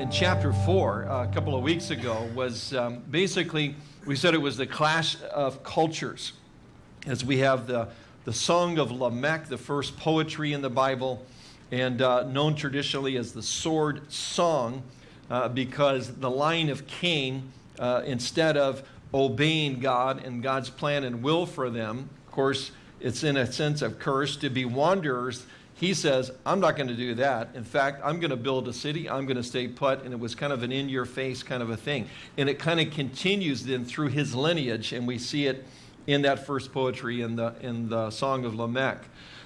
in chapter 4 uh, a couple of weeks ago was um, basically, we said it was the clash of cultures. As we have the, the Song of Lamech, the first poetry in the Bible, and uh, known traditionally as the Sword Song, uh, because the line of Cain, uh, instead of obeying God and God's plan and will for them, of course, it's in a sense of curse to be wanderers he says, I'm not going to do that. In fact, I'm going to build a city. I'm going to stay put. And it was kind of an in your face kind of a thing. And it kind of continues then through his lineage. And we see it in that first poetry in the, in the Song of Lamech.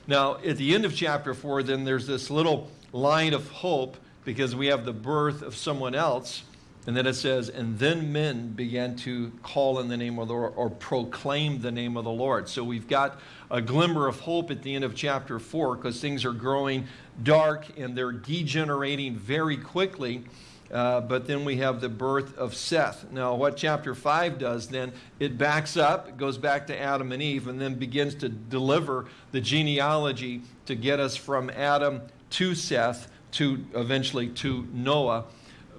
Now, at the end of chapter 4, then there's this little line of hope because we have the birth of someone else. And then it says, and then men began to call in the name of the Lord or proclaim the name of the Lord. So we've got a glimmer of hope at the end of chapter 4 because things are growing dark and they're degenerating very quickly. Uh, but then we have the birth of Seth. Now, what chapter 5 does then, it backs up, goes back to Adam and Eve, and then begins to deliver the genealogy to get us from Adam to Seth to eventually to Noah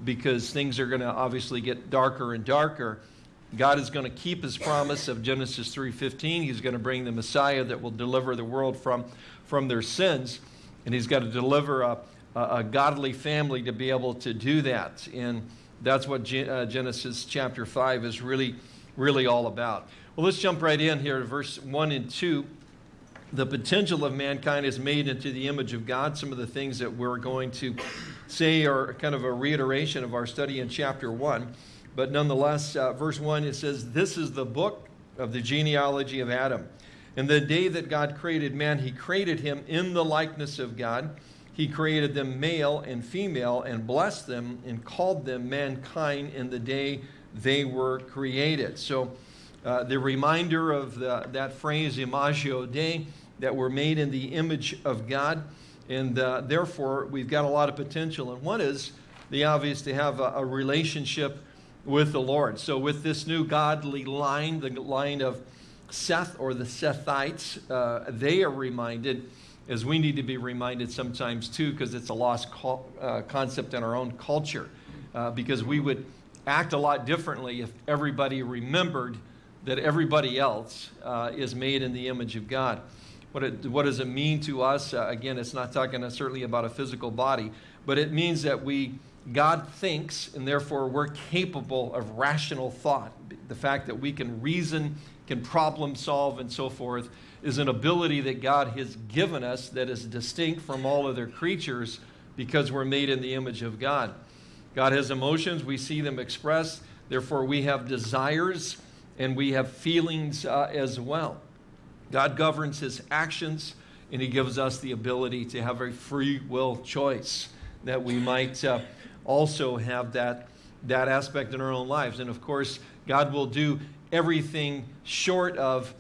because things are going to obviously get darker and darker. God is going to keep his promise of Genesis 3.15. He's going to bring the Messiah that will deliver the world from, from their sins. And he's got to deliver a, a, a godly family to be able to do that. And that's what Ge uh, Genesis chapter 5 is really, really all about. Well, let's jump right in here to verse 1 and 2. The potential of mankind is made into the image of God. Some of the things that we're going to say are kind of a reiteration of our study in chapter 1. But nonetheless, uh, verse 1, it says, This is the book of the genealogy of Adam. And the day that God created man, he created him in the likeness of God. He created them male and female and blessed them and called them mankind in the day they were created. So uh, the reminder of the, that phrase, Imago Dei, that we're made in the image of God. And uh, therefore, we've got a lot of potential. And one is the obvious to have a, a relationship with the Lord. So with this new godly line, the line of Seth or the Sethites, uh, they are reminded, as we need to be reminded sometimes too, because it's a lost uh, concept in our own culture, uh, because we would act a lot differently if everybody remembered that everybody else uh, is made in the image of God. What, it, what does it mean to us? Uh, again, it's not talking certainly about a physical body, but it means that we, God thinks, and therefore we're capable of rational thought. The fact that we can reason, can problem solve, and so forth is an ability that God has given us that is distinct from all other creatures because we're made in the image of God. God has emotions, we see them expressed, therefore we have desires and we have feelings uh, as well. God governs his actions, and he gives us the ability to have a free will choice that we might uh, also have that, that aspect in our own lives. And of course, God will do everything short of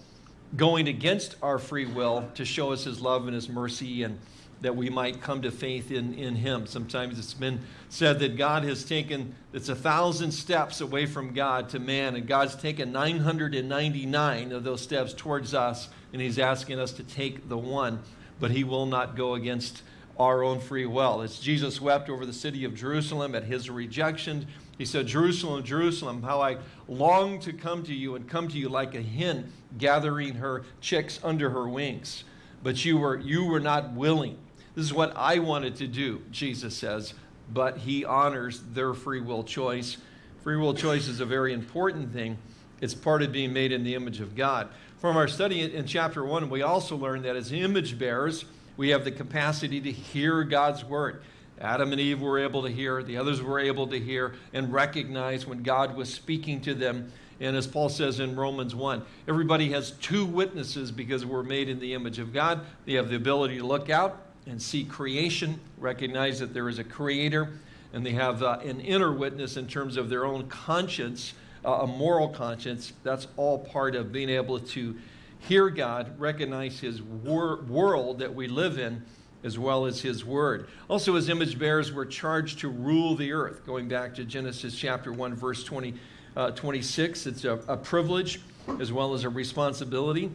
going against our free will to show us his love and his mercy and that we might come to faith in, in him. Sometimes it's been said that God has taken, it's a thousand steps away from God to man, and God's taken 999 of those steps towards us, and he's asking us to take the one, but he will not go against our own free will. As Jesus wept over the city of Jerusalem at his rejection, he said, Jerusalem, Jerusalem, how I long to come to you and come to you like a hen gathering her chicks under her wings. But you were, you were not willing. This is what I wanted to do, Jesus says, but he honors their free will choice. Free will choice is a very important thing. It's part of being made in the image of God. From our study in chapter 1, we also learned that as image bearers, we have the capacity to hear God's word. Adam and Eve were able to hear, the others were able to hear and recognize when God was speaking to them. And as Paul says in Romans 1, everybody has two witnesses because we're made in the image of God. They have the ability to look out and see creation, recognize that there is a creator, and they have uh, an inner witness in terms of their own conscience, uh, a moral conscience. That's all part of being able to hear God, recognize his wor world that we live in, as well as his word. Also, as image bearers, we're charged to rule the earth. Going back to Genesis chapter 1, verse 20, uh, 26, it's a, a privilege as well as a responsibility.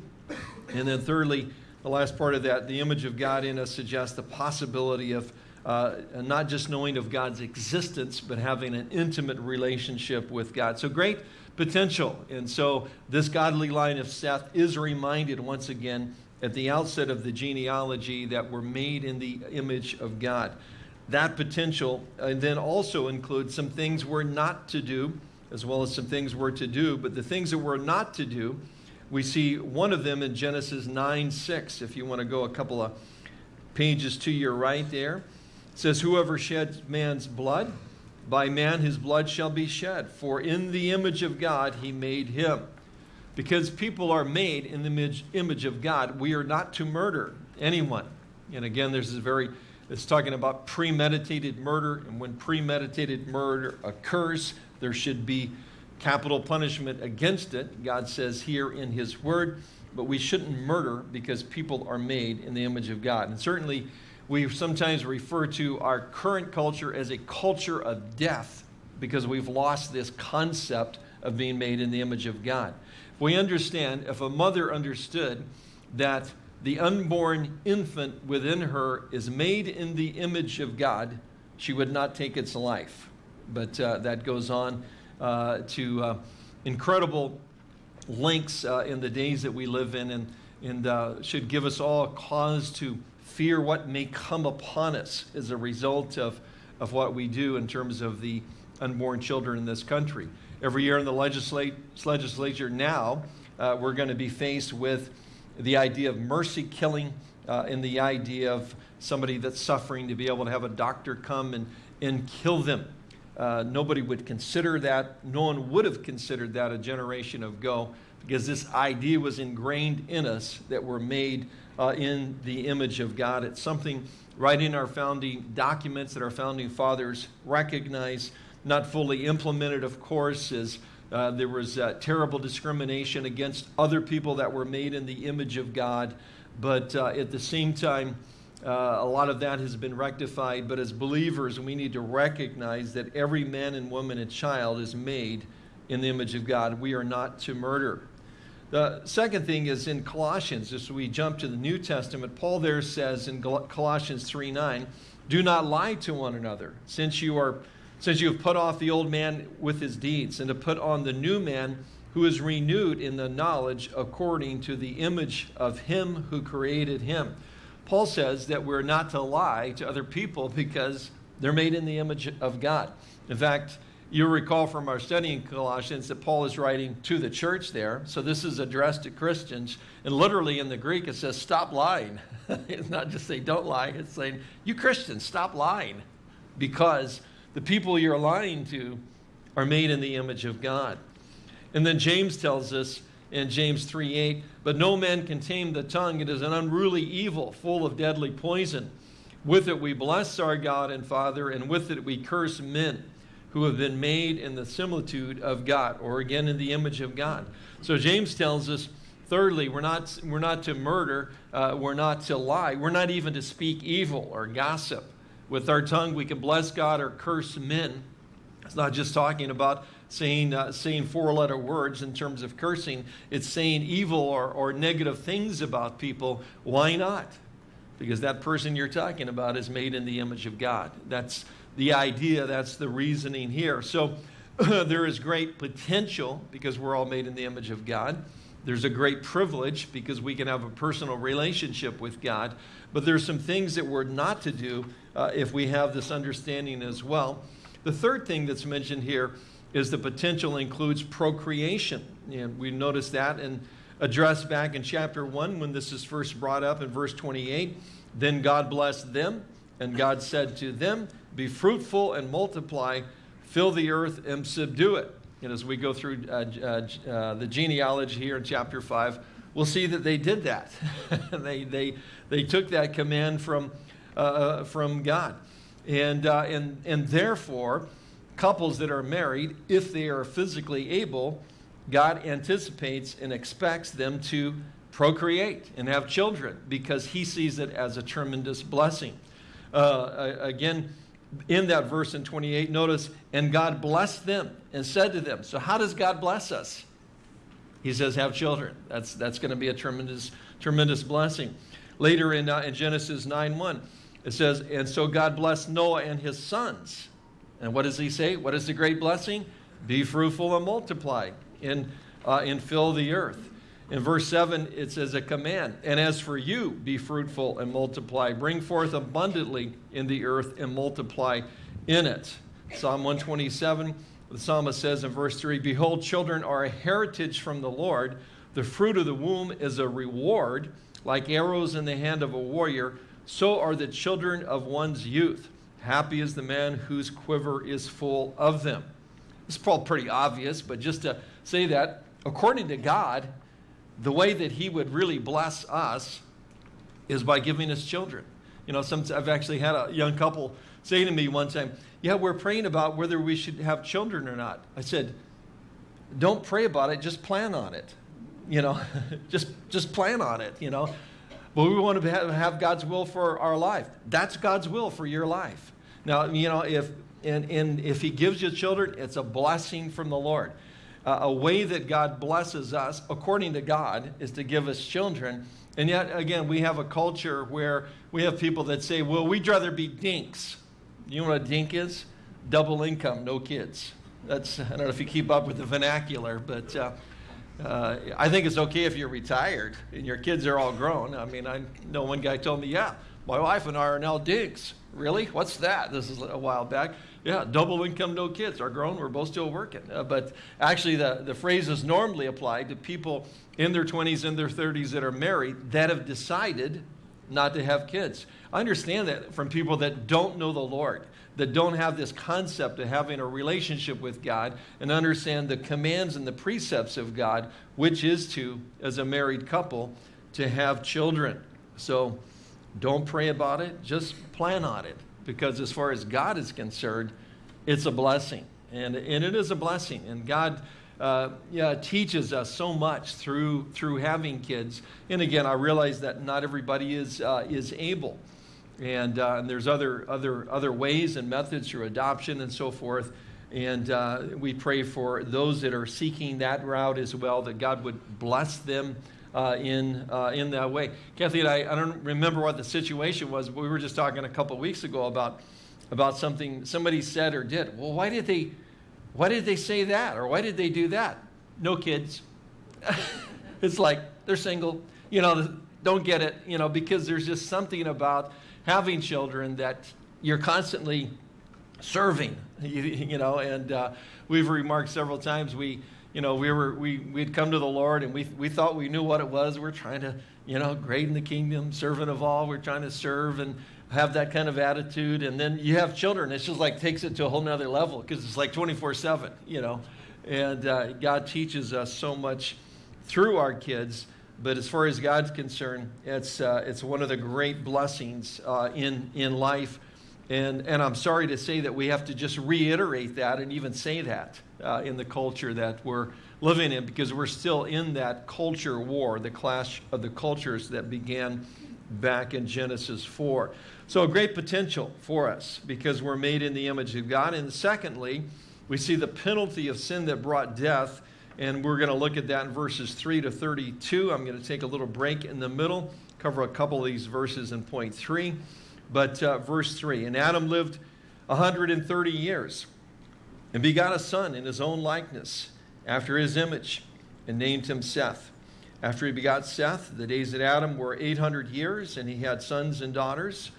And then thirdly, the last part of that, the image of God in us suggests the possibility of, uh, not just knowing of God's existence, but having an intimate relationship with God. So great potential. And so this godly line of Seth is reminded once again at the outset of the genealogy that we're made in the image of God. That potential and then also includes some things we're not to do, as well as some things we're to do. But the things that we're not to do, we see one of them in Genesis 9 6. If you want to go a couple of pages to your right there, it says, Whoever sheds man's blood, by man his blood shall be shed, for in the image of God he made him. Because people are made in the image, image of God, we are not to murder anyone. And again, this very, it's talking about premeditated murder. And when premeditated murder occurs, there should be capital punishment against it. God says here in His Word, but we shouldn't murder because people are made in the image of God. And certainly, we sometimes refer to our current culture as a culture of death because we've lost this concept of being made in the image of God If we understand if a mother understood that the unborn infant within her is made in the image of God, she would not take its life. But uh, that goes on to uh, incredible lengths uh, in the days that we live in and, and uh, should give us all cause to fear what may come upon us as a result of, of what we do in terms of the unborn children in this country. Every year in the legislate, legislature now, uh, we're going to be faced with the idea of mercy killing uh, and the idea of somebody that's suffering to be able to have a doctor come and, and kill them. Uh, nobody would consider that. No one would have considered that a generation ago because this idea was ingrained in us that we're made uh, in the image of God. It's something right in our founding documents that our founding fathers recognize not fully implemented, of course, is uh, there was uh, terrible discrimination against other people that were made in the image of God. But uh, at the same time, uh, a lot of that has been rectified. But as believers, we need to recognize that every man and woman and child is made in the image of God. We are not to murder. The second thing is in Colossians, as we jump to the New Testament, Paul there says in Colossians 3 9, do not lie to one another, since you are since you have put off the old man with his deeds, and to put on the new man who is renewed in the knowledge according to the image of him who created him. Paul says that we're not to lie to other people because they're made in the image of God. In fact, you recall from our study in Colossians that Paul is writing to the church there. So this is addressed to Christians. And literally in the Greek, it says, stop lying. it's not just say, don't lie. It's saying, you Christians, stop lying because the people you're lying to are made in the image of God. And then James tells us in James 3 8, but no man can tame the tongue. It is an unruly evil, full of deadly poison. With it we bless our God and Father, and with it we curse men who have been made in the similitude of God, or again in the image of God. So James tells us, thirdly, we're not, we're not to murder, uh, we're not to lie, we're not even to speak evil or gossip. With our tongue, we can bless God or curse men. It's not just talking about saying, uh, saying four letter words in terms of cursing, it's saying evil or, or negative things about people. Why not? Because that person you're talking about is made in the image of God. That's the idea, that's the reasoning here. So there is great potential because we're all made in the image of God. There's a great privilege because we can have a personal relationship with God. But there's some things that we're not to do uh, if we have this understanding as well. The third thing that's mentioned here is the potential includes procreation. And we notice that and addressed back in chapter 1 when this is first brought up in verse 28. Then God blessed them, and God said to them, Be fruitful and multiply, fill the earth and subdue it. And as we go through uh, uh, uh, the genealogy here in chapter 5, we'll see that they did that. they, they, they took that command from, uh, uh, from God. And, uh, and, and therefore, couples that are married, if they are physically able, God anticipates and expects them to procreate and have children because he sees it as a tremendous blessing. Uh, again, in that verse in 28, notice, and God blessed them and said to them. So, how does God bless us? He says, have children. That's, that's going to be a tremendous, tremendous blessing. Later in, uh, in Genesis 9 1, It says, and so God blessed Noah and his sons. And what does he say? What is the great blessing? Be fruitful and multiply and, uh, and fill the earth. In verse 7, it says a command. And as for you, be fruitful and multiply. Bring forth abundantly in the earth and multiply in it. Psalm 127, the psalmist says in verse 3 Behold, children are a heritage from the Lord. The fruit of the womb is a reward, like arrows in the hand of a warrior. So are the children of one's youth. Happy is the man whose quiver is full of them. It's probably pretty obvious, but just to say that, according to God, the way that He would really bless us is by giving us children. You know, some, I've actually had a young couple say to me one time, Yeah, we're praying about whether we should have children or not. I said, Don't pray about it, just plan on it. You know, just, just plan on it, you know. But we want to have God's will for our life. That's God's will for your life. Now, you know, if, and, and if He gives you children, it's a blessing from the Lord. Uh, a way that God blesses us, according to God, is to give us children. And yet, again, we have a culture where we have people that say, well, we'd rather be dinks. You know what a dink is? Double income, no kids. That's, I don't know if you keep up with the vernacular, but uh, uh, I think it's okay if you're retired and your kids are all grown. I mean, I know one guy told me, yeah, my wife and I are now dinks. Really? What's that? This is a while back. Yeah, double income, no kids. Are grown. We're both still working. Uh, but actually, the, the phrase is normally applied to people in their 20s and their 30s that are married that have decided not to have kids. I understand that from people that don't know the Lord, that don't have this concept of having a relationship with God and understand the commands and the precepts of God, which is to, as a married couple, to have children. So don't pray about it, just plan on it. Because as far as God is concerned, it's a blessing. And, and it is a blessing. And God uh, yeah, teaches us so much through, through having kids. And again, I realize that not everybody is, uh, is able. And, uh, and there's other, other, other ways and methods through adoption and so forth. And uh, we pray for those that are seeking that route as well, that God would bless them uh, in, uh, in that way. Kathy and I, I don't remember what the situation was, but we were just talking a couple weeks ago about, about something somebody said or did. Well, why did they, why did they say that? Or why did they do that? No kids. it's like they're single, you know, don't get it, you know, because there's just something about having children that you're constantly serving, you, you know, and uh, we've remarked several times we, you know, we were we we'd come to the Lord and we we thought we knew what it was. We're trying to, you know, great in the kingdom, servant of all. We're trying to serve and have that kind of attitude. And then you have children. It's just like takes it to a whole nother level because it's like 24/7, you know. And uh, God teaches us so much through our kids. But as far as God's concerned, it's uh, it's one of the great blessings uh, in in life. And, and I'm sorry to say that we have to just reiterate that and even say that uh, in the culture that we're living in because we're still in that culture war, the clash of the cultures that began back in Genesis 4. So, a great potential for us because we're made in the image of God. And secondly, we see the penalty of sin that brought death. And we're going to look at that in verses 3 to 32. I'm going to take a little break in the middle, cover a couple of these verses in point 3. But uh, verse 3 And Adam lived 130 years and begot a son in his own likeness, after his image, and named him Seth. After he begot Seth, the days of Adam were 800 years, and he had sons and daughters.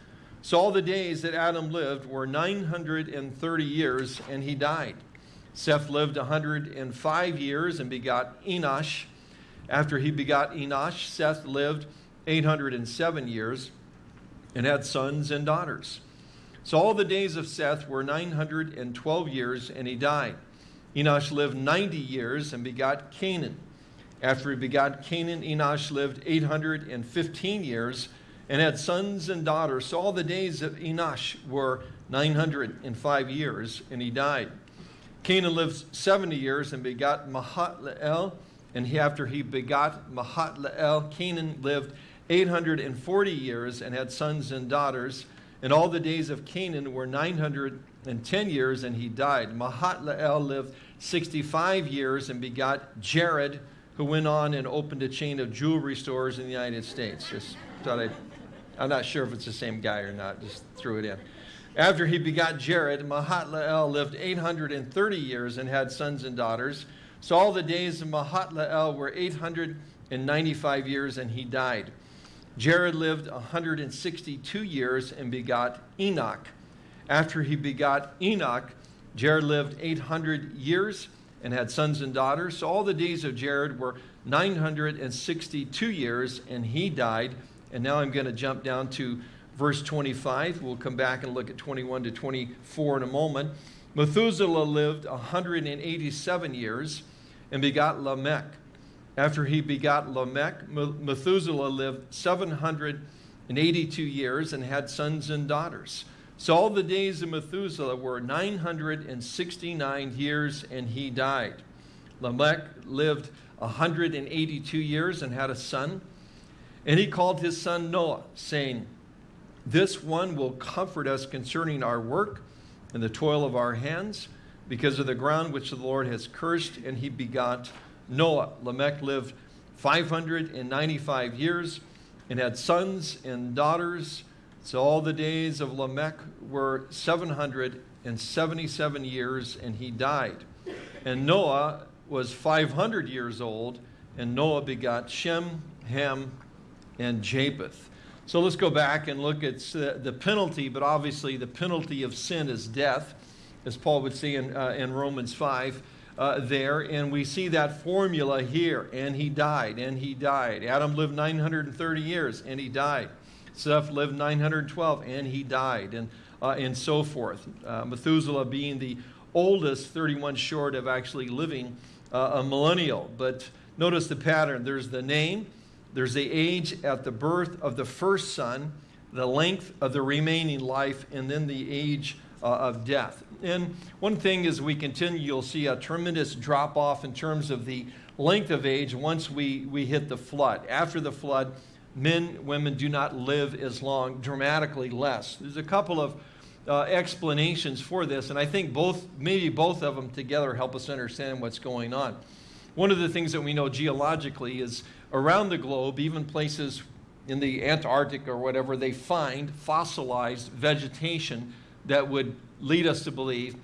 So all the days that Adam lived were 930 years, and he died. Seth lived 105 years and begot Enosh. After he begot Enosh, Seth lived 807 years and had sons and daughters. So all the days of Seth were 912 years, and he died. Enosh lived 90 years and begot Cainan. After he begot Cainan, Enosh lived 815 years and had sons and daughters. So all the days of Enosh were 905 years, and he died. Cainan lived 70 years and begot Mahalalel. And he, after he begot Mahalalel, Cainan lived 840 years and had sons and daughters. And all the days of Cainan were 910 years, and he died. Mahalalel lived 65 years and begot Jared, who went on and opened a chain of jewelry stores in the United States. Just thought I'd, I'm not sure if it's the same guy or not, just threw it in. After he begot Jared, Mahalalel lived 830 years and had sons and daughters. So all the days of Mahalalel were 895 years, and he died. Jared lived 162 years and begot Enoch. After he begot Enoch, Jared lived 800 years and had sons and daughters. So all the days of Jared were 962 years, and he died. And now I'm going to jump down to verse 25. We'll come back and look at 21 to 24 in a moment. Methuselah lived 187 years and begot Lamech. After he begot Lamech, Methuselah lived 782 years and had sons and daughters. So all the days of Methuselah were 969 years, and he died. Lamech lived 182 years and had a son. And he called his son Noah, saying, This one will comfort us concerning our work and the toil of our hands, because of the ground which the Lord has cursed. And he begot Noah. Lamech lived 595 years and had sons and daughters. So all the days of Lamech were 777 years, and he died. And Noah was 500 years old, and Noah begot Shem, Ham, and Japheth. So let's go back and look at the penalty, but obviously the penalty of sin is death, as Paul would say in, uh, in Romans 5 uh, there. And we see that formula here. And he died, and he died. Adam lived 930 years, and he died. Seth lived 912 and he died, and, uh, and so forth. Uh, Methuselah being the oldest, 31 short of actually living uh, a millennial. But notice the pattern there's the name, there's the age at the birth of the first son, the length of the remaining life, and then the age uh, of death. And one thing as we continue, you'll see a tremendous drop off in terms of the length of age once we, we hit the flood. After the flood, men, women do not live as long, dramatically less. There's a couple of uh, explanations for this, and I think both, maybe both of them together help us understand what's going on. One of the things that we know geologically is around the globe, even places in the Antarctic or whatever, they find fossilized vegetation that would lead us to believe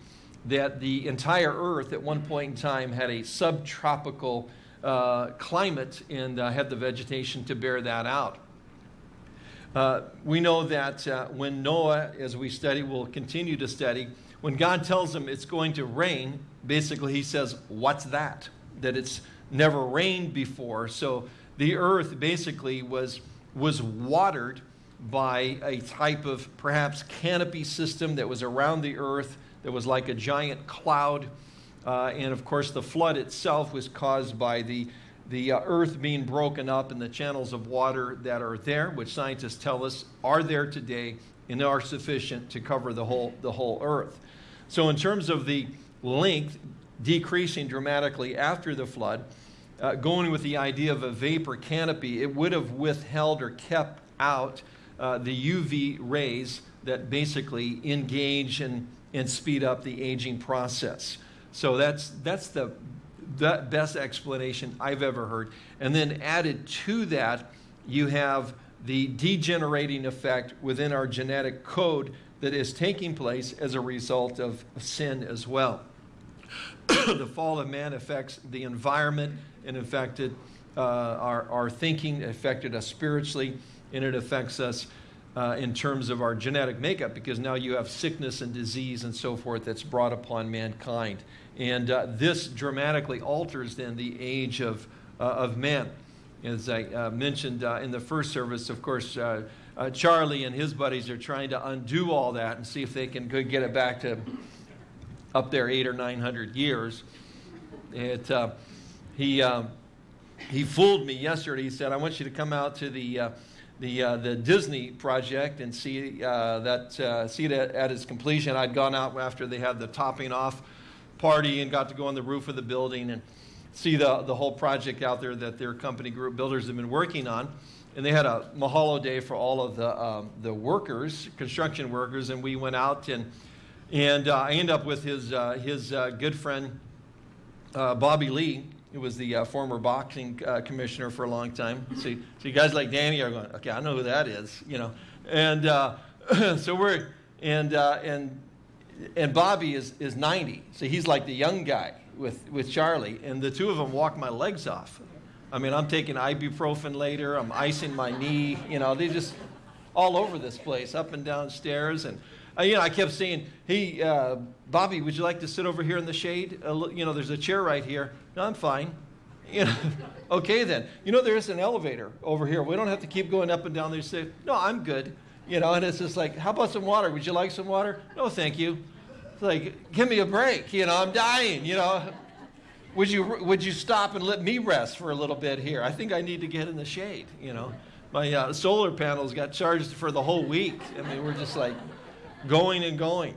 that the entire Earth at one point in time had a subtropical uh, climate and uh, had the vegetation to bear that out. Uh, we know that uh, when Noah, as we study, will continue to study, when God tells him it's going to rain, basically he says, What's that? That it's never rained before. So the earth basically was, was watered by a type of perhaps canopy system that was around the earth that was like a giant cloud uh, and of course, the flood itself was caused by the, the uh, earth being broken up and the channels of water that are there, which scientists tell us are there today and are sufficient to cover the whole, the whole earth. So, in terms of the length decreasing dramatically after the flood, uh, going with the idea of a vapor canopy, it would have withheld or kept out uh, the UV rays that basically engage and, and speed up the aging process. So that's, that's the, the best explanation I've ever heard. And then added to that, you have the degenerating effect within our genetic code that is taking place as a result of sin as well. the fall of man affects the environment and affected uh, our, our thinking, affected us spiritually, and it affects us uh, in terms of our genetic makeup because now you have sickness and disease and so forth that's brought upon mankind. And uh, this dramatically alters then the age of, uh, of man. As I uh, mentioned uh, in the first service, of course, uh, uh, Charlie and his buddies are trying to undo all that and see if they can get it back to up there eight or nine hundred years. It, he, he fooled me yesterday. He said, I want you to come out to the the uh, the Disney project and see uh, that uh, see it at, at, its completion. I'd gone out after they had the topping off party and got to go on the roof of the building and see the, the whole project out there that their company group builders have been working on. And they had a mahalo day for all of the, um, the workers, construction workers, and we went out and, and uh, I ended up with his, uh, his uh, good friend uh, Bobby Lee, who was the uh, former boxing uh, commissioner for a long time. See, so you guys like Danny are going, okay, I know who that is, you know. And uh, so we're, and, uh, and, and Bobby is, is 90. So he's like the young guy with, with Charlie. And the two of them walk my legs off. I mean, I'm taking ibuprofen later. I'm icing my knee. You know, they just all over this place, up and down stairs. And, uh, you know, I kept saying, hey, uh, Bobby, would you like to sit over here in the shade? Uh, you know, there's a chair right here. No, I'm fine. You know, okay then. You know, there's an elevator over here. We don't have to keep going up and down there. Say, no, I'm good. You know, and it's just like, how about some water? Would you like some water? No, thank you. It's like, give me a break. You know, I'm dying. You know, would you would you stop and let me rest for a little bit here? I think I need to get in the shade. You know, my uh, solar panels got charged for the whole week. I mean, we're just like going and going.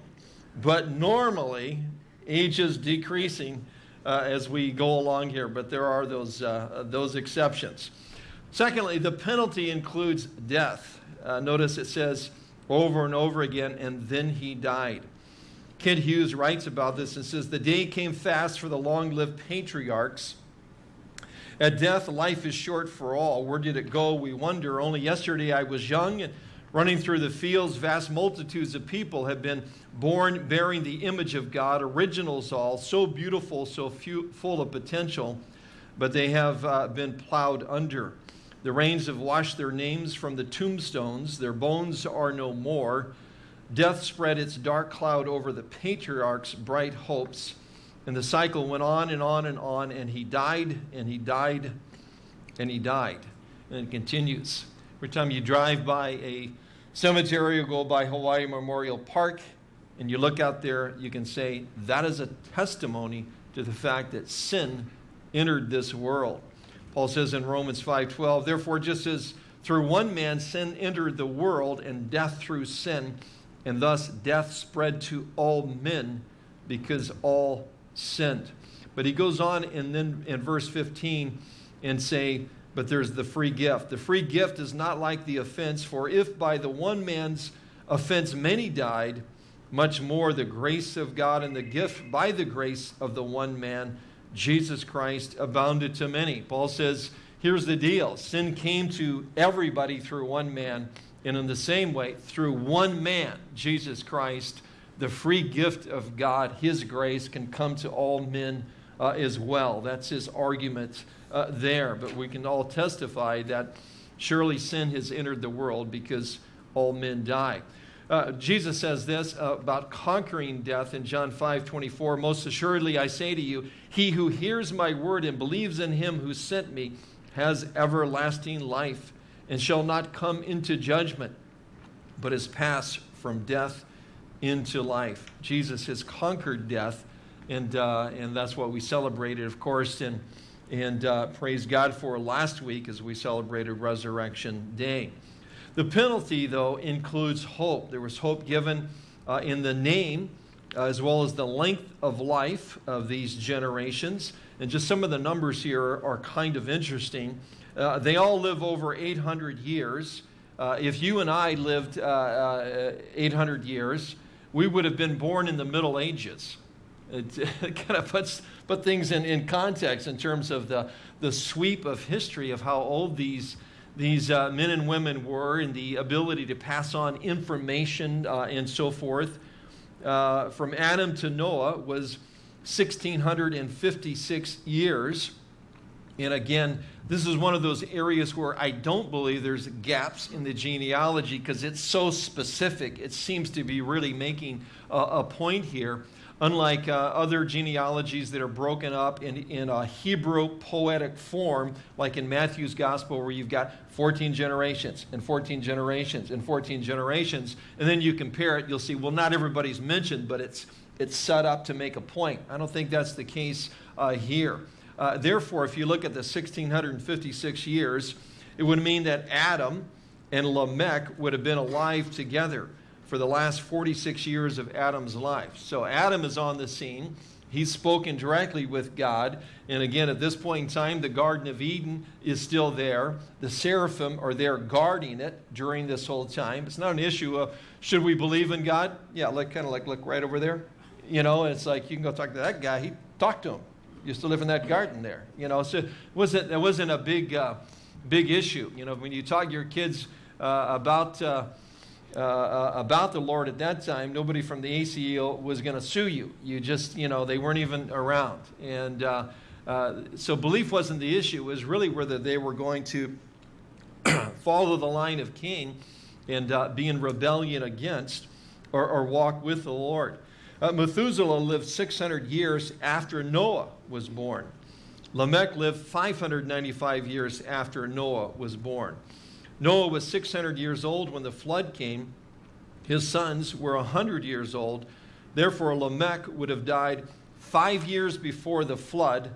But normally, age is decreasing uh, as we go along here, but there are those, uh, those exceptions. Secondly, the penalty includes death. Uh, notice it says over and over again, and then he died. Kent Hughes writes about this and says, The day came fast for the long lived patriarchs. At death, life is short for all. Where did it go? We wonder. Only yesterday I was young and running through the fields. Vast multitudes of people have been born bearing the image of God, originals all, so beautiful, so few, full of potential, but they have uh, been plowed under. The rains have washed their names from the tombstones, their bones are no more. Death spread its dark cloud over the patriarch's bright hopes. And the cycle went on and on and on, and he died, and he died, and he died. And it continues. Every time you drive by a cemetery or go by Hawaii Memorial Park, and you look out there, you can say that is a testimony to the fact that sin entered this world. Paul says in Romans 5:12, therefore just as through one man sin entered the world and death through sin, and thus death spread to all men because all sinned. But he goes on and then in verse 15 and say, but there's the free gift. The free gift is not like the offense, for if by the one man's offense many died, much more the grace of God and the gift by the grace of the one man, Jesus Christ, abounded to many. Paul says, here's the deal sin came to everybody through one man, and in the same way, through one man, Jesus Christ, the free gift of God, his grace, can come to all men uh, as well. That's his argument uh, there. But we can all testify that surely sin has entered the world because all men die. Uh, Jesus says this uh, about conquering death in John 5 24. Most assuredly, I say to you, he who hears my word and believes in him who sent me has everlasting life and shall not come into judgment, but is passed from death into life. Jesus has conquered death, and, uh, and that's what we celebrated, of course, and, and uh, praise God for last week as we celebrated Resurrection Day. The penalty, though, includes hope. There was hope given uh, in the name uh, as well as the length of life of these generations. And just some of the numbers here are kind of interesting. Uh, they all live over 800 years. Uh, if you and I lived uh, 800 years, we would have been born in the Middle Ages. Kind of puts put things in, in context in terms of the, the sweep of history of how old these these uh, men and women were and the ability to pass on information uh, and so forth. Uh, from Adam to Noah was 1656 years. And again, this is one of those areas where I don't believe there's gaps in the genealogy because it's so specific. It seems to be really making a, a point here unlike uh, other genealogies that are broken up in, in a Hebrew poetic form, like in Matthew's gospel, where you've got 14 generations and 14 generations and 14 generations, and then you compare it, you'll see, well, not everybody's mentioned, but it's, it's set up to make a point. I don't think that's the case uh, here. Uh, therefore, if you look at the 1656 years, it would mean that Adam and Lamech would have been alive together for the last 46 years of Adam's life. So Adam is on the scene. He's spoken directly with God. And again, at this point in time, the Garden of Eden is still there. The seraphim are there guarding it during this whole time. It's not an issue of should we believe in God? Yeah, like kind of like look right over there. You know, it's like you can go talk to that guy. He talk to him. used to live in that garden there. You know, so it wasn't, it wasn't a big, uh, big issue. You know, when you talk to your kids uh, about, uh, uh, about the Lord at that time, nobody from the ACL was going to sue you. You just, you know, they weren't even around. And uh, uh, so belief wasn't the issue. It was really whether they were going to follow the line of Cain and uh, be in rebellion against or, or walk with the Lord. Uh, Methuselah lived 600 years after Noah was born. Lamech lived 595 years after Noah was born. Noah was 600 years old when the flood came. His sons were 100 years old. Therefore, Lamech would have died five years before the flood.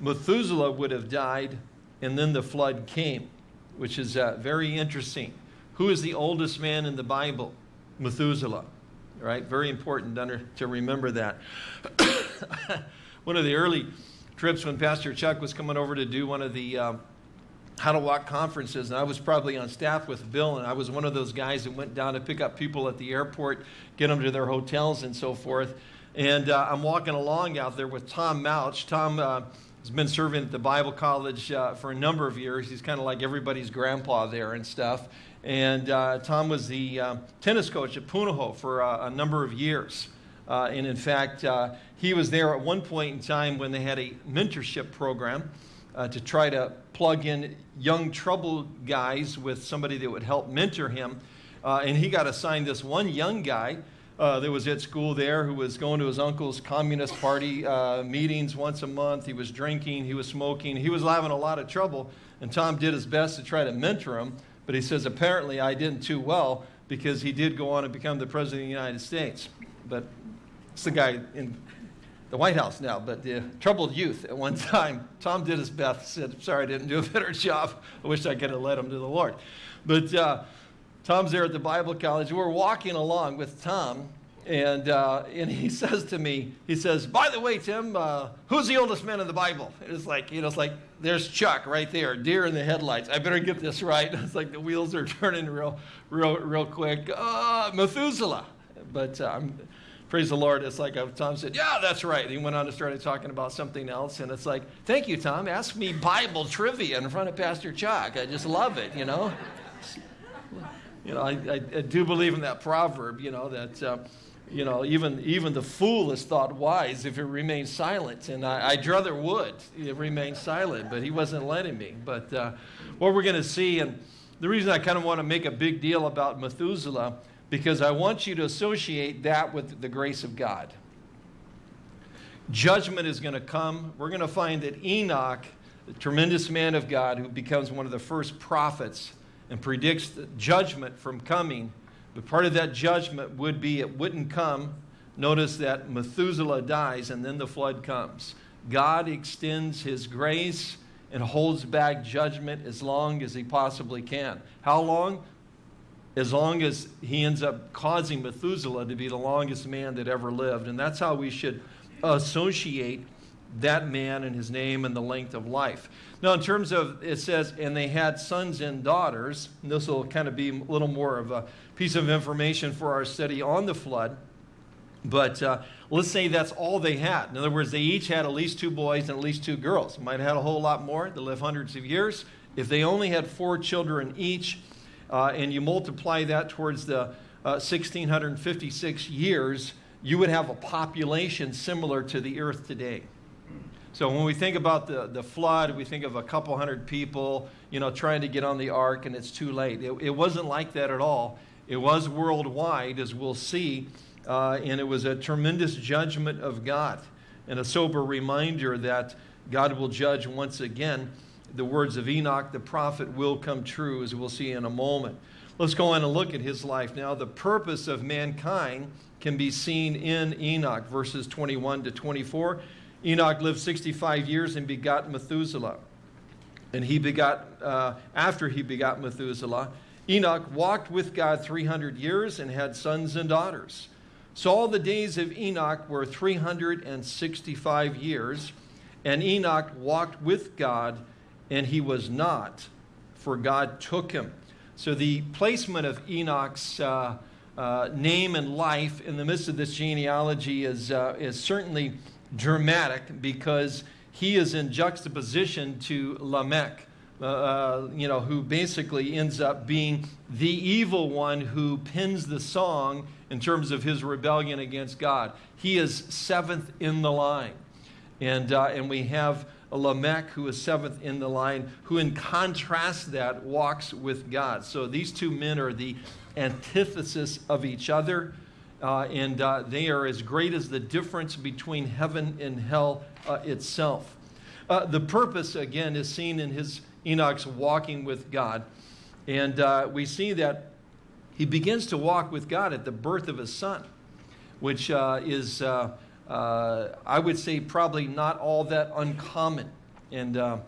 Methuselah would have died, and then the flood came, which is uh, very interesting. Who is the oldest man in the Bible? Methuselah. Right? Very important to remember that. one of the early trips when Pastor Chuck was coming over to do one of the uh, how to walk conferences, and I was probably on staff with Bill, and I was one of those guys that went down to pick up people at the airport, get them to their hotels, and so forth. And uh, I'm walking along out there with Tom Mouch. Tom uh, has been serving at the Bible College uh, for a number of years. He's kind of like everybody's grandpa there and stuff. And uh, Tom was the uh, tennis coach at Punahou for uh, a number of years. and in fact, he was there at one point in time when they had a mentorship program uh, to try to plug in young troubled guys with somebody that would help mentor him. Uh, and he got assigned this one young guy uh, that was at school there who was going to his uncle's Communist Party uh, meetings once a month. He was drinking, he was smoking, he was having a lot of trouble. And Tom did his best to try to mentor him. But he says, apparently, I didn't too well because he did go on and become the President of the United States. But it's the guy in the White House now, but the troubled youth at one time. Tom did his best, said, Sorry, I didn't do a better job. I wish I could have led him to the Lord. But uh, Tom's there at the Bible college. We're walking along with Tom, and, uh, and he says to me, he says, by the way, Tim, uh, who's the oldest man in the Bible? It's like, you know, it's like, there's Chuck right there, deer in the headlights. I better get this right. It's like the wheels are turning real, real, real quick. Uh, Methuselah. But uh, I'm, praise the Lord, it's like Tom said, yeah, that's right. He went on to started talking about something else. And it's like, thank you, Tom. Ask me Bible trivia in front of Pastor Chuck. I just love it, you know. You know, I, I, I do believe in that proverb, you know, that, uh, you know, even, even the fool is thought wise if it remains silent. And I, would rather would it remain silent, but he wasn't letting me. But uh, what we're going to see, and the reason I kind of want to make a big deal about Methuselah because I want you to associate that with the grace of God. Judgment is going to come. We're going to find that Enoch, the tremendous man of God who becomes one of the first prophets and predicts judgment from coming, but part of that judgment would be it wouldn't come. Notice that Methuselah dies and then the flood comes. God extends his grace and holds back judgment as long as he possibly can. How long? As long as he ends up causing Methuselah to be the longest man that ever lived. And that's how we should associate that man and his name and the length of life. Now, in terms of, it says, and they had sons and daughters, and this will kind of be a little more of a piece of information for our study on the flood. But uh, let's say that's all they had. In other words, they each had at least two boys and at least two girls. Might have had a whole lot more. They live hundreds of years. If they only had four children each, uh, and you multiply that towards the uh, 1656 years, you would have a population similar to the earth today. So when we think about the, the flood, we think of a couple hundred people, you know, trying to get on the ark and it's too late. It, it wasn't like that at all. It was worldwide, as we'll see, uh, and it was a tremendous judgment of God and a sober reminder that God will judge once again the words of Enoch the prophet will come true, as we'll see in a moment. Let's go on and look at his life now. The purpose of mankind can be seen in Enoch, verses 21 to 24. Enoch lived 65 years and begot Methuselah. And he begot, uh, after he begot Methuselah, Enoch walked with God 300 years and had sons and daughters. So all the days of Enoch were 365 years, and Enoch walked with God and he was not, for God took him. So the placement of Enoch's uh, uh, name and life in the midst of this genealogy is, uh, is certainly dramatic because he is in juxtaposition to Lamech, uh, uh, you know, who basically ends up being the evil one who pins the song in terms of his rebellion against God. He is seventh in the line. And, uh, and we have Lamech, who is seventh in the line, who in contrast that walks with God. So these two men are the antithesis of each other. Uh, and uh, they are as great as the difference between heaven and hell uh, itself. Uh, the purpose, again, is seen in his Enoch's walking with God. And uh, we see that he begins to walk with God at the birth of his son, which uh, is, I would say, probably not all that uncommon. And I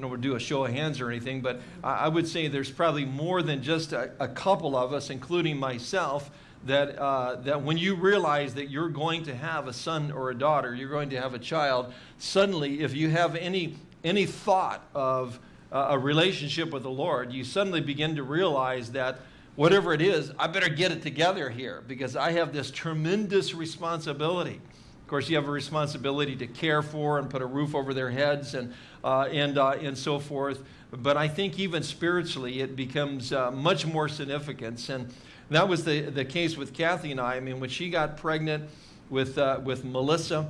don't want to do a show of hands or anything, but I would say there's probably more than just a, a couple of us, including myself, that, uh, that when you realize that you're going to have a son or a daughter, you're going to have a child, suddenly, if you have any, any thought of uh, a relationship with the Lord, you suddenly begin to realize that whatever it is, I better get it together here because I have this tremendous responsibility. Of course, you have a responsibility to care for and put a roof over their heads and, uh, and, uh, and so forth. But I think even spiritually, it becomes uh, much more significant. And that was the, the case with Kathy and I. I mean, when she got pregnant with, uh, with Melissa,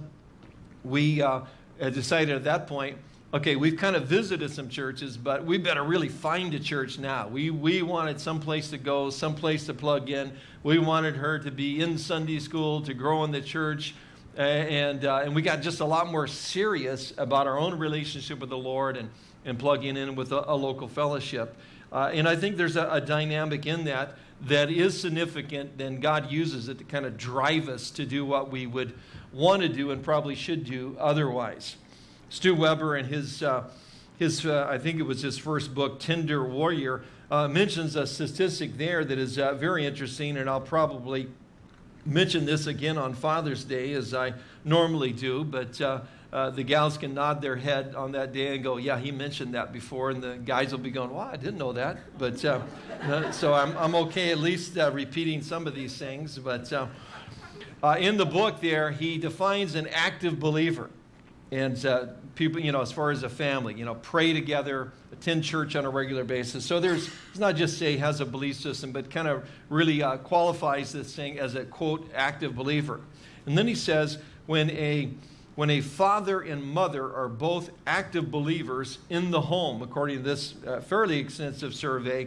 we uh, decided at that point, okay, we've kind of visited some churches, but we better really find a church now. We, we wanted some place to go, some place to plug in. We wanted her to be in Sunday school, to grow in the church. And, uh, and we got just a lot more serious about our own relationship with the Lord and, and plugging in with a, a local fellowship. Uh, and I think there's a, a dynamic in that that is significant, then God uses it to kind of drive us to do what we would want to do and probably should do otherwise. Stu Weber and his, uh, his uh, I think it was his first book, Tender Warrior, uh, mentions a statistic there that is uh, very interesting, and I'll probably mention this again on Father's Day as I normally do, but uh, uh, the gals can nod their head on that day and go, yeah, he mentioned that before. And the guys will be going, well, I didn't know that. But uh, uh, so I'm, I'm okay at least uh, repeating some of these things. But uh, in the book there, he defines an active believer. And people, you know, as far as a family, you know, pray together, attend church on a regular basis. So there's, it's not just say has a belief system, but kind of really qualifies this thing as a quote, active believer. And then he says, when a when a father and mother are both active believers in the home, according to this uh, fairly extensive survey,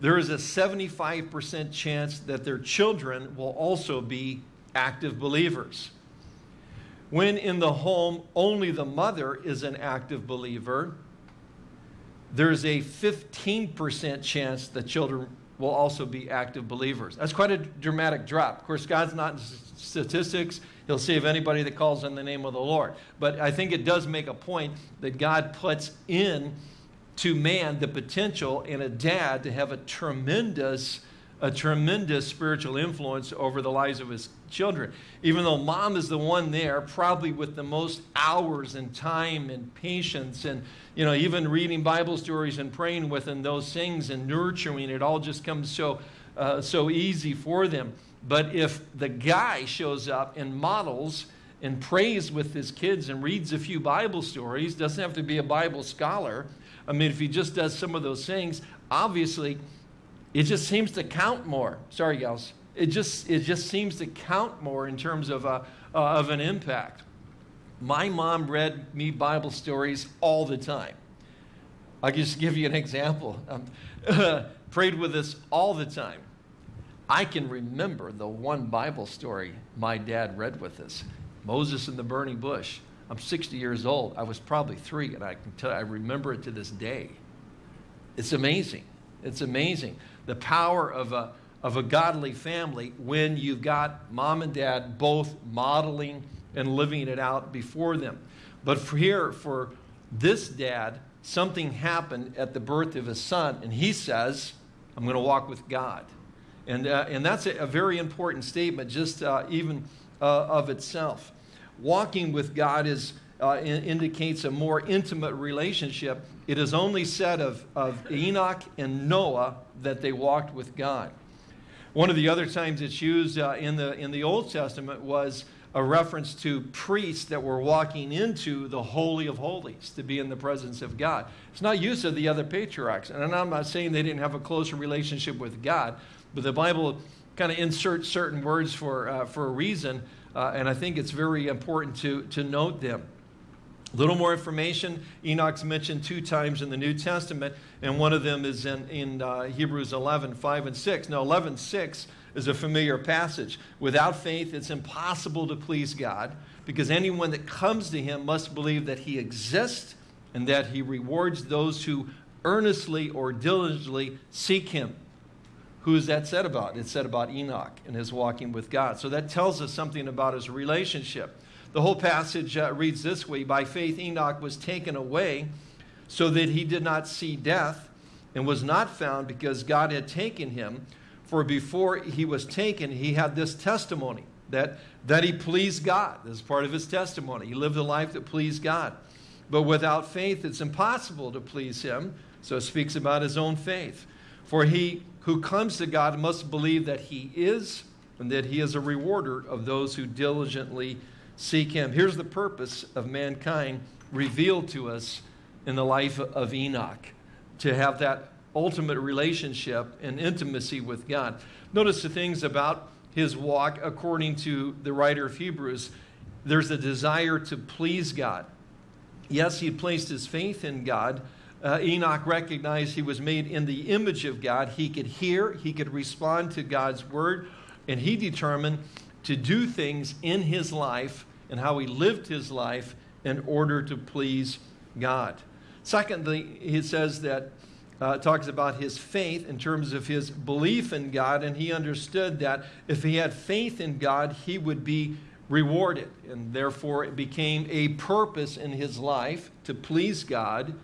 there is a 75% chance that their children will also be active believers. When in the home only the mother is an active believer, there's a 15% chance that children will also be active believers. That's quite a dramatic drop. Of course, God's not in statistics. He'll save anybody that calls on the name of the Lord. But I think it does make a point that God puts in to man the potential in a dad to have a tremendous a tremendous spiritual influence over the lives of his children. Even though mom is the one there, probably with the most hours and time and patience and, you know, even reading Bible stories and praying with and those things and nurturing, it all just comes so, uh, so easy for them. But if the guy shows up and models and prays with his kids and reads a few Bible stories, doesn't have to be a Bible scholar. I mean, if he just does some of those things, obviously it just seems to count more. Sorry, gals. It just, it just seems to count more in terms of, a, uh, of an impact. My mom read me Bible stories all the time. I'll just give you an example. Um, prayed with us all the time. I can remember the one Bible story my dad read with us Moses and the burning bush. I'm 60 years old. I was probably three, and I can tell I remember it to this day. It's amazing. It's amazing. The power of a, of a godly family when you've got mom and dad both modeling and living it out before them. But for here, for this dad, something happened at the birth of his son, and he says, I'm going to walk with God. And, uh, and that's a, a, very important statement, just uh, even uh, of itself. Walking with God is, uh, in, indicates a more intimate relationship. It is only said of, of Enoch and Noah that they walked with God. One of the other times it's used uh, in, the, in the Old Testament was a reference to priests that were walking into the Holy of Holies to be in the presence of God. It's not used of the other patriarchs. And I'm not saying they didn't have a closer relationship with God, but the Bible kind of inserts certain words for, uh, for a reason, uh, and I think it's very important to, to note them. A little more information. Enoch's mentioned two times in the New Testament, and one of them is in, in uh, Hebrews 11, 5 and 6. Now, 11, 6 is a familiar passage. Without faith, it's impossible to please God because anyone that comes to him must believe that he exists and that he rewards those who earnestly or diligently seek him. Who is that said about? It's said about Enoch and his walking with God. So that tells us something about his relationship. The whole passage uh, reads this way By faith, Enoch was taken away so that he did not see death and was not found because God had taken him. For before he was taken, he had this testimony that, that he pleased God. This is part of his testimony. He lived a life that pleased God. But without faith, it's impossible to please him. So it speaks about his own faith. For he who comes to God must believe that he is and that he is a rewarder of those who diligently seek him. Here's the purpose of mankind revealed to us in the life of Enoch to have that ultimate relationship and intimacy with God. Notice the things about his walk, according to the writer of Hebrews, there's a desire to please God. Yes, he placed his faith in God. Uh, Enoch recognized he was made in the image of God. He could hear, he could respond to God's word, and he determined to do things in his life and how he lived his life in order to please God. Secondly, he says that uh, talks about his faith in terms of his belief in God, and he understood that if he had faith in God, he would be rewarded. And therefore, it became a purpose in his life to please God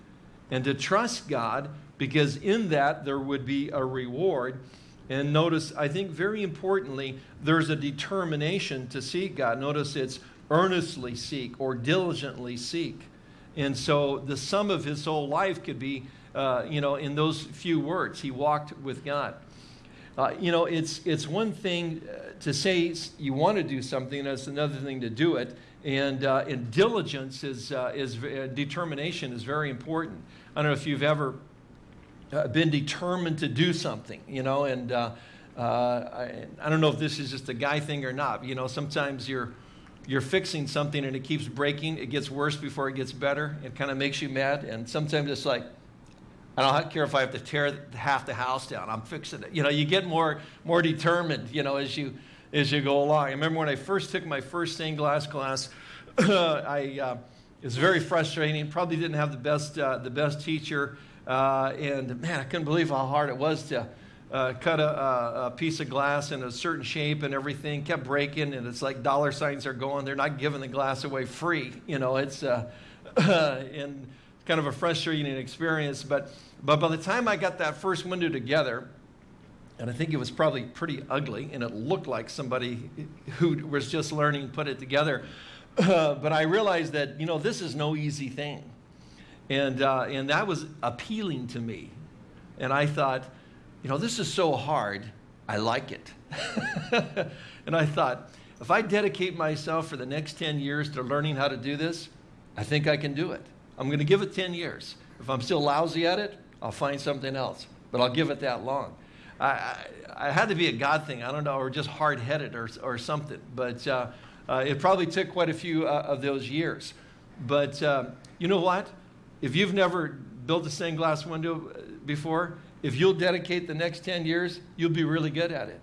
and to trust God, because in that there would be a reward. And notice, I think very importantly, there's a determination to seek God. Notice it's earnestly seek or diligently seek. And so the sum of his whole life could be uh, you know, in those few words. He walked with God. Uh, you know, it's, it's one thing uh, to say you want to do something, and it's another thing to do it. And, uh, and diligence is, uh, is uh, determination is very important. I don't know if you've ever been determined to do something, you know, and I, I don't know if this is just a guy thing or not. You know, sometimes you're, you're fixing something and it keeps breaking. It gets worse before it gets better. It kind of makes you mad. And sometimes it's like, I don't care if I have to tear half the house down. I'm fixing it. You know, you get more more determined. You know, as you as you go along. I remember when I first took my first stained glass class. I uh, it was very frustrating. Probably didn't have the best uh, the best teacher, uh, and man, I couldn't believe how hard it was to. Uh, cut a, a, piece of glass in a certain shape and everything kept breaking and it's like dollar signs are going they're not giving the glass away free you know it's uh, kind of a frustrating experience. But, but by the time I got that first window together, and I think it was probably pretty ugly, and it looked like somebody who was just learning put it together. Uh, but I realized that, you know, this is no easy thing. And, uh, and that was appealing to me. And I thought, you know, this is so hard, I like it. and I thought, if I dedicate myself for the next 10 years to learning how to do this, I think I can do it. I'm going to give it 10 years. If I'm still lousy at it, I'll find something else. But I'll give it that long. I, I, I had to be a God thing, I don't know, or just hard headed or, or something. But uh, uh, it probably took quite a few uh, of those years. But uh, you know what? If you've never built a stained glass window uh, before, if you'll dedicate the next 10 years, you'll be really good at it.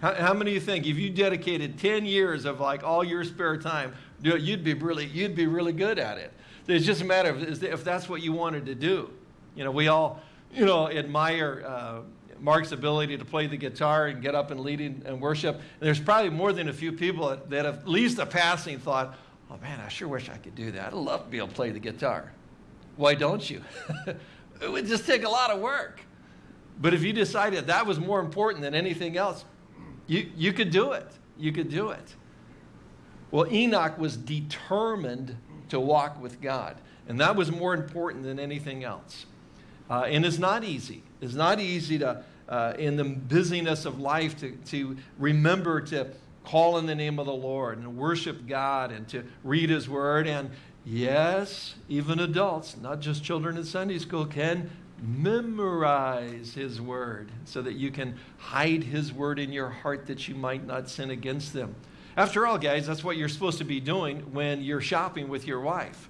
How, how many of you think if you dedicated 10 years of like all your spare time, you'd be really, you'd be really good at it? It's just a matter of if that's what you wanted to do. You know, we all, you know, admire uh, Mark's ability to play the guitar and get up and lead and worship. And there's probably more than a few people that have at least a passing thought, oh man, I sure wish I could do that. I'd love to be able to play the guitar. Why don't you? it would just take a lot of work. But if you decided that was more important than anything else, you, you could do it. You could do it. Well, Enoch was determined to walk with God. And that was more important than anything else. Uh, and it's not easy. It's not easy to, uh, in the busyness of life, to, to remember to call in the name of the Lord and worship God and to read His Word. And yes, even adults, not just children in Sunday school, can memorize His Word so that you can hide His Word in your heart that you might not sin against them. After all, guys, that's what you're supposed to be doing when you're shopping with your wife.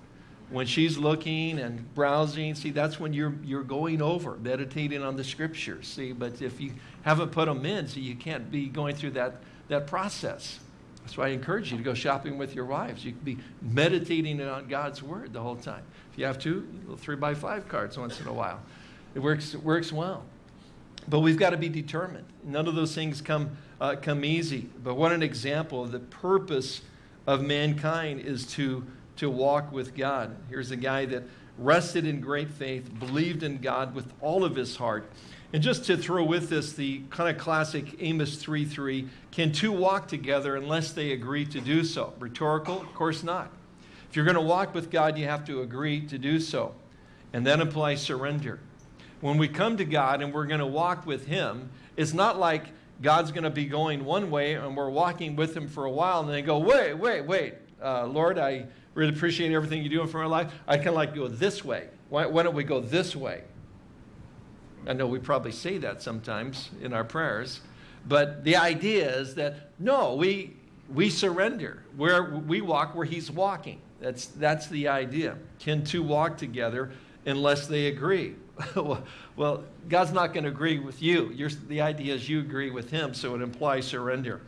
When she's looking and browsing, see, that's when you're, you're going over, meditating on the scriptures. See, but if you haven't put them in, see, you can't be going through that, that process. That's why I encourage you to go shopping with your wives. You can be meditating on God's word the whole time. If you have to, three by five cards once in a while. It works, it works well. But we've got to be determined. None of those things come uh, come easy. But what an example of the purpose of mankind is to, to walk with God. Here's a guy that rested in great faith, believed in God with all of his heart. And just to throw with this the kind of classic Amos 3:3, can two walk together unless they agree to do so? Rhetorical? Of course not. If you're going to walk with God, you have to agree to do so. And then apply surrender. When we come to God and we're going to walk with Him, it's not like God's going to be going one way and we're walking with him for a while and they go, wait, wait, wait, uh, Lord, I really appreciate everything you're doing for my life. I kind of like go this way. Why, why don't we go this way? I know we probably say that sometimes in our prayers, but the idea is that no, we, we surrender. Where we walk where he's walking. That's, that's the idea. Can two walk together unless they agree? well, God's not going to agree with you. You're, the idea is you agree with him, so it implies surrender.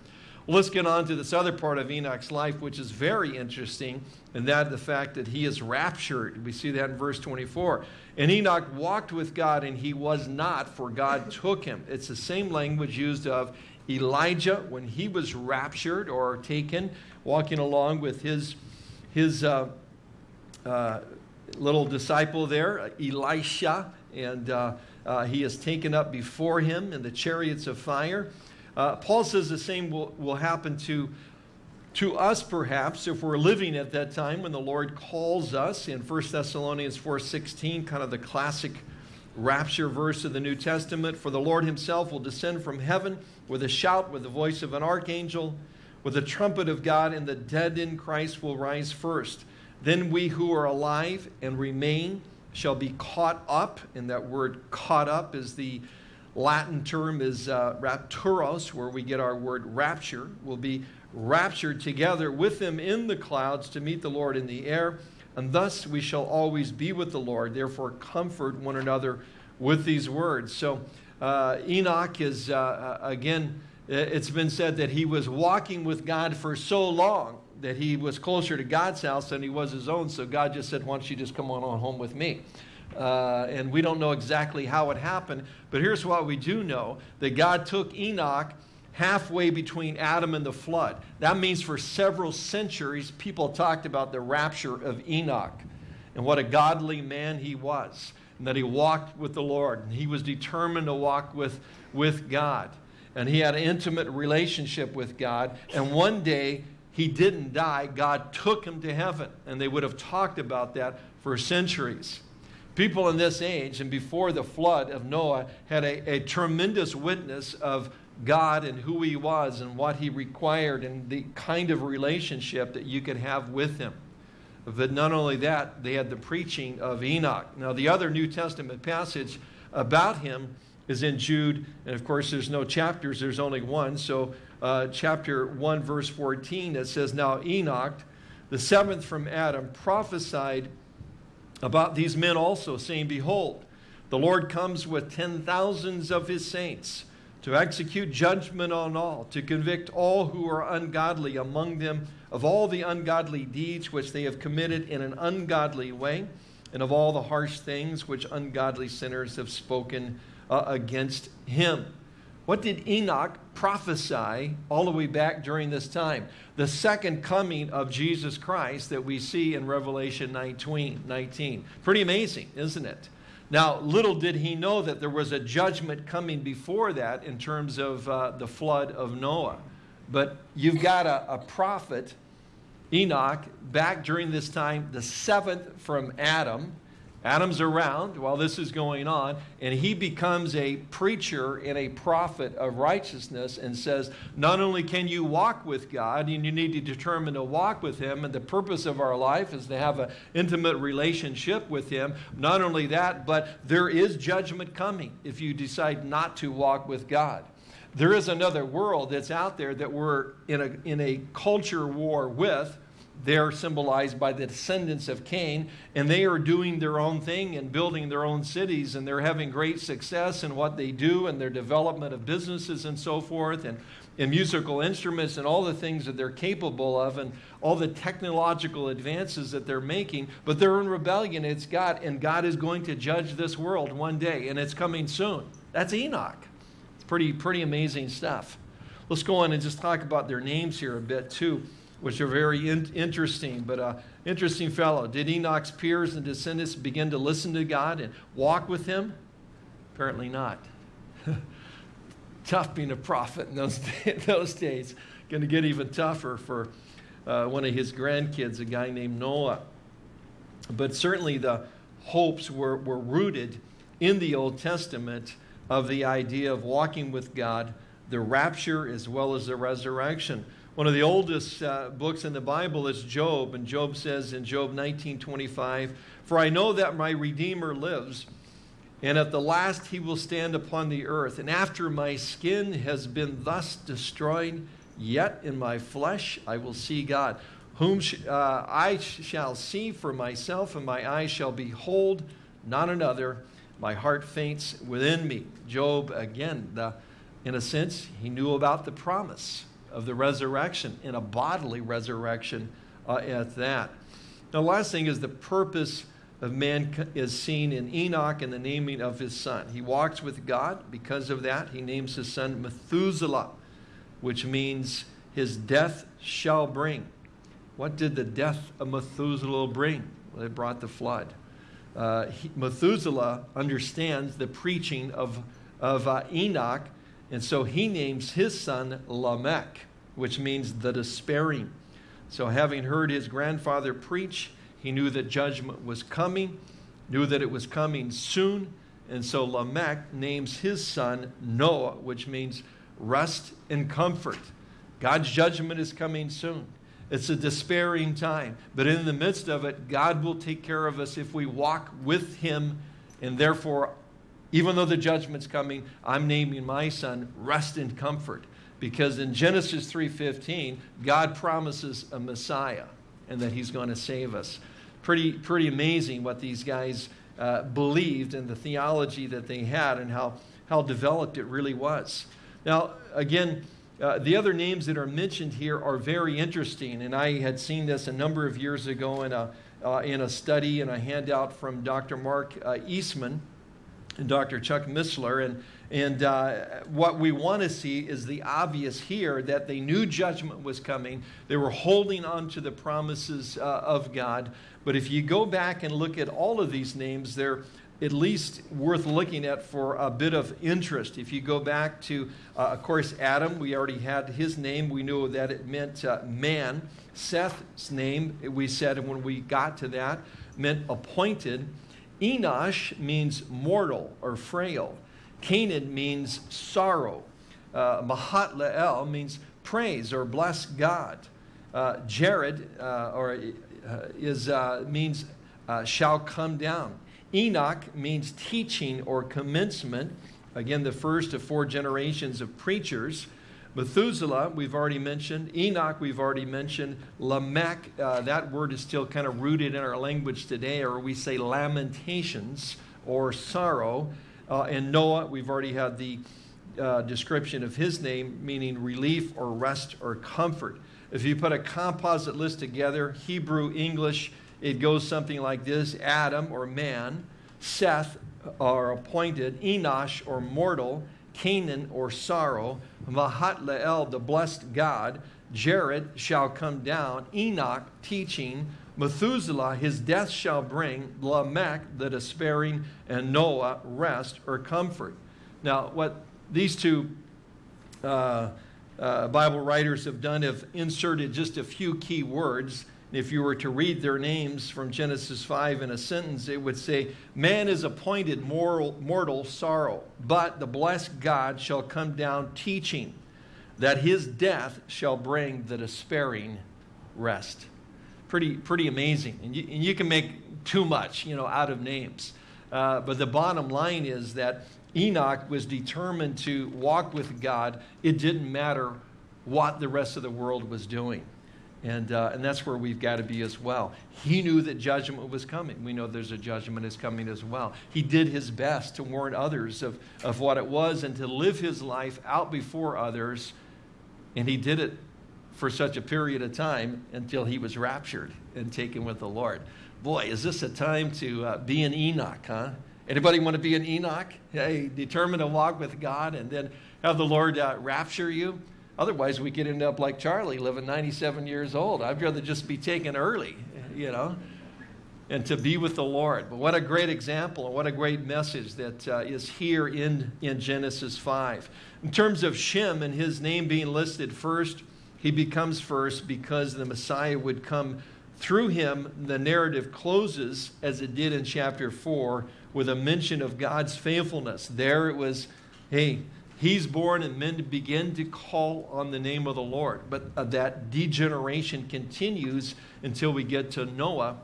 Let's get on to this other part of Enoch's life, which is very interesting, and that the fact that he is raptured. We see that in verse 24. And Enoch walked with God, and he was not, for God took him. It's the same language used of Elijah when he was raptured or taken, walking along with his, his uh, uh, little disciple there, Elisha and uh, uh, he is taken up before him in the chariots of fire. Uh, Paul says the same will, will happen to, to us, perhaps, if we're living at that time when the Lord calls us in 1 Thessalonians 4.16, kind of the classic rapture verse of the New Testament. For the Lord himself will descend from heaven with a shout, with the voice of an archangel, with the trumpet of God, and the dead in Christ will rise first. Then we who are alive and remain shall be caught up, and that word caught up is the Latin term is uh, rapturos, where we get our word rapture, We'll be raptured together with them in the clouds to meet the Lord in the air, and thus we shall always be with the Lord. Therefore, comfort one another with these words. So, uh, Enoch is, uh, uh again, it's been said that he was walking with God for so long that he was closer to God's house than he was his own. So God just said, Why don't you just come on, on home with me? Uh, and we don't know exactly how it happened, but here's what we do know that God took Enoch halfway between Adam and the flood. That means for several centuries, people talked about the rapture of Enoch and what a godly man he was, and that he walked with the Lord, and he was determined to walk with, with God. And he had an intimate relationship with God, and one day he didn't die. God took him to heaven. And they would have talked about that for centuries. People in this age and before the flood of Noah had a, a tremendous witness of God and who he was and what he required and the kind of relationship that you could have with him. But not only that, they had the preaching of Enoch. Now, the other New Testament passage about him is in Jude, and of course, there's no chapters, there's only one. So uh, chapter 1, verse 14, it says, Now Enoch, the seventh from Adam, prophesied about these men also, saying, Behold, the Lord comes with ten thousands of his saints to execute judgment on all, to convict all who are ungodly among them of all the ungodly deeds which they have committed in an ungodly way, and of all the harsh things which ungodly sinners have spoken uh, against him. What did Enoch prophesy all the way back during this time? The second coming of Jesus Christ that we see in Revelation 19. 19. Pretty amazing, isn't it? Now, little did he know that there was a judgment coming before that in terms of uh, the flood of Noah. But you've got a, a prophet, Enoch, back during this time, the seventh from Adam, Adam's around while this is going on, and he becomes a preacher and a prophet of righteousness and says, Not only can you walk with God, and you need to determine to walk with Him, and the purpose of our life is to have an intimate relationship with Him. Not only that, but there is judgment coming if you decide not to walk with God. There is another world that's out there that we're in a, in a culture war with they're symbolized by the descendants of Cain, and they are doing their own thing and building their own cities, and they're having great success in what they do and their development of businesses and so forth, and, and musical instruments and all the things that they're capable of, and all the technological advances that they're making. But they're in rebellion. It's God, and God is going to judge this world one day, and it's coming soon. That's Enoch. It's pretty, pretty amazing stuff. Let's go on and just talk about their names here a bit, too which are very in interesting. But uh, interesting fellow. Did Enoch's peers and descendants begin to listen to God and walk with him? Apparently not. Tough being a prophet in those, those days. Going to get even tougher for uh, one of his grandkids, a guy named Noah. But certainly the hopes were, were rooted in the Old Testament of the idea of walking with God, the rapture as well as the resurrection. One of the oldest uh, books in the Bible is Job, and Job says in Job 19:25, "For I know that my Redeemer lives, and at the last he will stand upon the earth. And after my skin has been thus destroyed, yet in my flesh I will see God, whom sh uh, I shall see for myself, and my eyes shall behold not another. My heart faints within me." Job, again, the, in a sense, he knew about the promise of the resurrection in a bodily resurrection uh, at that. Now, the last thing is the purpose of man is seen in Enoch and the naming of his son. He walks with God. Because of that, he names his son Methuselah, which means his death shall bring. What did the death of Methuselah bring? Well, it brought the flood. Uh, he, Methuselah understands the preaching of, of uh, Enoch and so he names his son Lamech, which means the despairing. So having heard his grandfather preach, he knew that judgment was coming, knew that it was coming soon. And so Lamech names his son Noah, which means rest and comfort. God's judgment is coming soon. It's a despairing time. But in the midst of it, God will take care of us if we walk with him and therefore even though the judgment's coming, I'm naming my son rest and comfort. Because in Genesis 3.15, God promises a Messiah and that he's going to save us. Pretty, pretty amazing what these guys uh, believed and the theology that they had and how, how developed it really was. Now, again, uh, the other names that are mentioned here are very interesting, and I had seen this a number of years ago in a, uh, in a study and a handout from Dr. Mark uh, Eastman Dr. Chuck Missler. And, and uh, what we want to see is the obvious here that they knew judgment was coming. They were holding on to the promises uh, of God. But if you go back and look at all of these names, they're at least worth looking at for a bit of interest. If you go back to, uh, of course, Adam, we already had his name. We knew that it meant uh, man. Seth's name, we said when we got to that, meant appointed. Enosh means mortal or frail. Cainan means sorrow. Uh, Mahalalel means praise or bless God. Uh, Jared uh, or uh, is uh, means uh, shall come down. Enoch means teaching or commencement. Again, the first of four generations of preachers. Methuselah, we've already mentioned. Enoch, we've already mentioned. Lamech, uh, that word is still kind of rooted in our language today, or we say lamentations or sorrow. Uh, and Noah, we've already had the uh, description of his name, meaning relief or rest or comfort. If you put a composite list together, Hebrew, English, it goes something like this Adam or man, Seth or appointed, Enosh or mortal, Cainan or sorrow, Mahalalel, the blessed God, Jared shall come down, Enoch teaching, Methuselah his death shall bring, Lamech the despairing, and Noah rest or comfort. Now, what these two uh, uh, Bible writers have done have inserted just a few key words If you were to read their names from Genesis 5 in a sentence, it would say, Man is appointed mortal, mortal sorrow, but the blessed God shall come down teaching that his death shall bring the despairing rest. Pretty, pretty amazing. And you, and you can make too much, you know, out of names. Uh, but the bottom line is that Enoch was determined to walk with God. It didn't matter what the rest of the world was doing. And, uh, and that's where we've got to be as well. He knew that judgment was coming. We know there's a judgment is coming as well. He did his best to warn others of, of what it was and to live his life out before others. And he did it for such a period of time until he was raptured and taken with the Lord. Boy, is this a time to uh, be an Enoch, huh? Anybody want to be an Enoch? Hey, determined to walk with God and then have the Lord uh, rapture you? Otherwise, we could end up like Charlie, living 97 years old. I'd rather just be taken early, you know, and to be with the Lord. But what a great example and what a great message that uh, is here in, in Genesis 5. In terms of Shem and his name being listed first, he becomes first because the Messiah would come through him. The narrative closes, as it did in chapter 4, with a mention of God's faithfulness. There it was, hey, He's born and men begin to call on the name of the Lord. But uh, that degeneration continues until we get to Noah,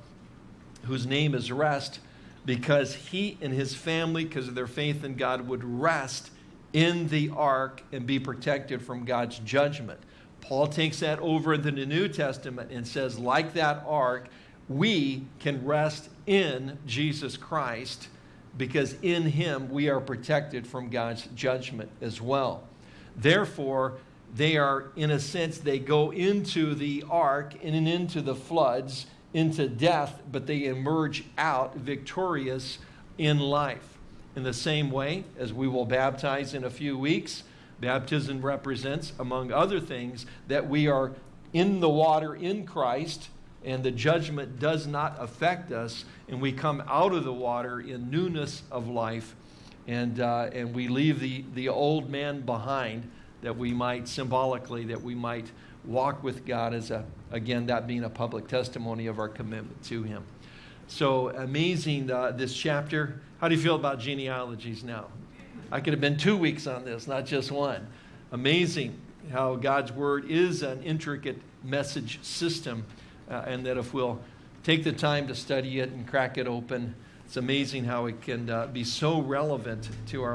whose name is rest, because he and his family, because of their faith in God, would rest in the ark and be protected from God's judgment. Paul takes that over into the New Testament and says, like that ark, we can rest in Jesus Christ because in him we are protected from God's judgment as well. Therefore, they are, in a sense, they go into the ark in and into the floods, into death, but they emerge out victorious in life. In the same way, as we will baptize in a few weeks, baptism represents, among other things, that we are in the water in Christ and the judgment does not affect us, and we come out of the water in newness of life, and, uh, and we leave the, the old man behind that we might symbolically, that we might walk with God as a, again, that being a public testimony of our commitment to Him. So amazing, uh, this chapter. How do you feel about genealogies now? I could have been two weeks on this, not just one. Amazing how God's Word is an intricate message system uh, and that if we'll take the time to study it and crack it open, it's amazing how it can uh, be so relevant to our